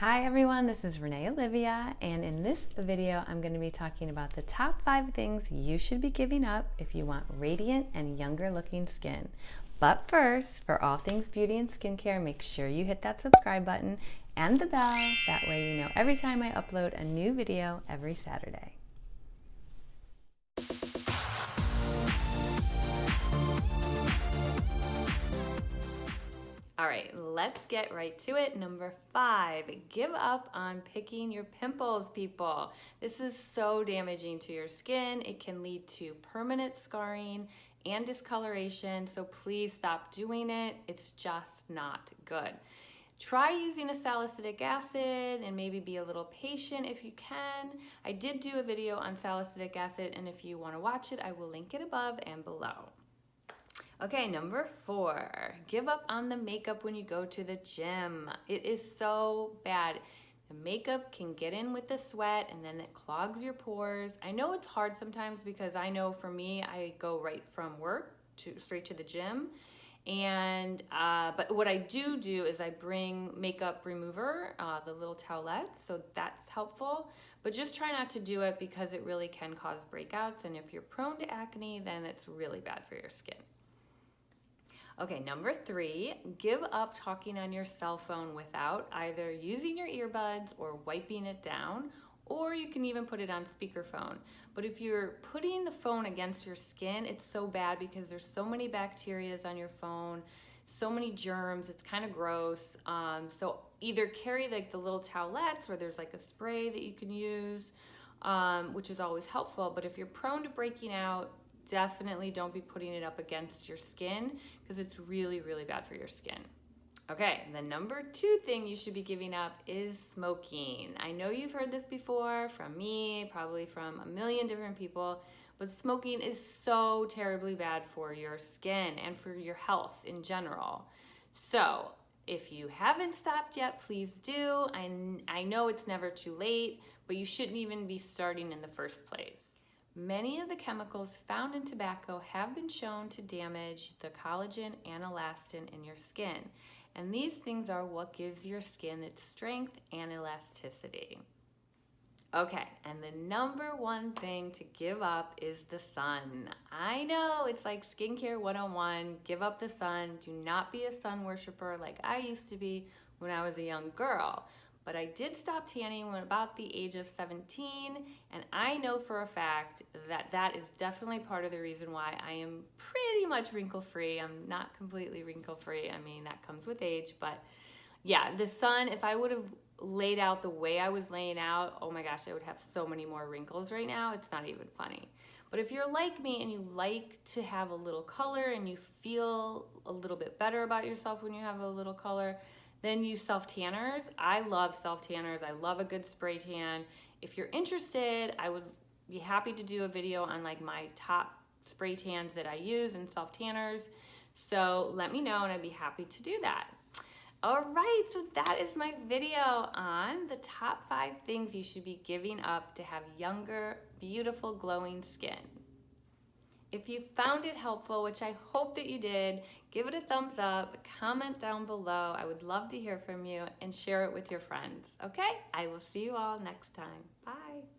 Hi everyone, this is Renee Olivia, and in this video, I'm going to be talking about the top five things you should be giving up if you want radiant and younger looking skin. But first, for all things beauty and skincare, make sure you hit that subscribe button and the bell. That way you know every time I upload a new video every Saturday. All right, let's get right to it. Number five, give up on picking your pimples, people. This is so damaging to your skin. It can lead to permanent scarring and discoloration, so please stop doing it. It's just not good. Try using a salicylic acid and maybe be a little patient if you can. I did do a video on salicylic acid, and if you want to watch it, I will link it above and below. Okay, number four, give up on the makeup when you go to the gym. It is so bad. The makeup can get in with the sweat and then it clogs your pores. I know it's hard sometimes because I know for me, I go right from work to straight to the gym. And, uh, but what I do do is I bring makeup remover, uh, the little towelette, so that's helpful. But just try not to do it because it really can cause breakouts. And if you're prone to acne, then it's really bad for your skin. Okay, number three, give up talking on your cell phone without either using your earbuds or wiping it down, or you can even put it on speakerphone. But if you're putting the phone against your skin, it's so bad because there's so many bacterias on your phone, so many germs, it's kind of gross. Um, so either carry like the little towelettes or there's like a spray that you can use, um, which is always helpful. But if you're prone to breaking out, definitely don't be putting it up against your skin because it's really, really bad for your skin. Okay, the number two thing you should be giving up is smoking. I know you've heard this before from me, probably from a million different people, but smoking is so terribly bad for your skin and for your health in general. So, if you haven't stopped yet, please do. I, I know it's never too late, but you shouldn't even be starting in the first place. Many of the chemicals found in tobacco have been shown to damage the collagen and elastin in your skin. And these things are what gives your skin its strength and elasticity. Okay, and the number one thing to give up is the sun. I know it's like skincare 101. Give up the sun. Do not be a sun worshiper like I used to be when I was a young girl but I did stop tanning when about the age of 17 and I know for a fact that that is definitely part of the reason why I am pretty much wrinkle free. I'm not completely wrinkle free. I mean, that comes with age, but yeah, the sun, if I would have laid out the way I was laying out, oh my gosh, I would have so many more wrinkles right now. It's not even funny. But if you're like me and you like to have a little color and you feel a little bit better about yourself when you have a little color, then use self-tanners. I love self-tanners. I love a good spray tan. If you're interested, I would be happy to do a video on like my top spray tans that I use and self-tanners. So let me know and I'd be happy to do that. All right, so that is my video on the top five things you should be giving up to have younger, beautiful, glowing skin. If you found it helpful, which I hope that you did, give it a thumbs up, comment down below. I would love to hear from you and share it with your friends. Okay? I will see you all next time. Bye.